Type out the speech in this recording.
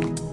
you.